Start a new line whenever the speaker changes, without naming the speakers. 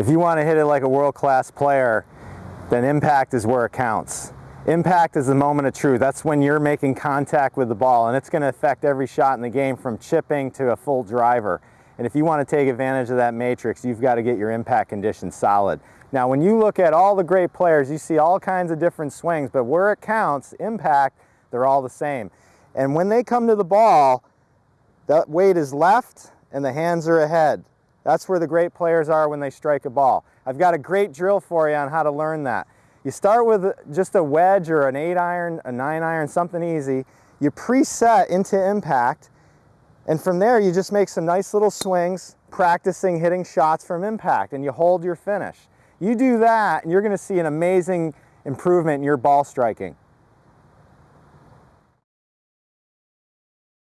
If you want to hit it like a world-class player, then impact is where it counts. Impact is the moment of truth. That's when you're making contact with the ball and it's going to affect every shot in the game from chipping to a full driver. And if you want to take advantage of that matrix, you've got to get your impact condition solid. Now, when you look at all the great players, you see all kinds of different swings, but where it counts, impact, they're all the same. And when they come to the ball, that weight is left and the hands are ahead. That's where the great players are when they strike a ball. I've got a great drill for you on how to learn that. You start with just a wedge or an 8 iron, a 9 iron, something easy. You preset into impact, and from there you just make some nice little swings, practicing hitting shots from impact, and you hold your finish. You do that, and you're going to see an amazing improvement in your ball striking.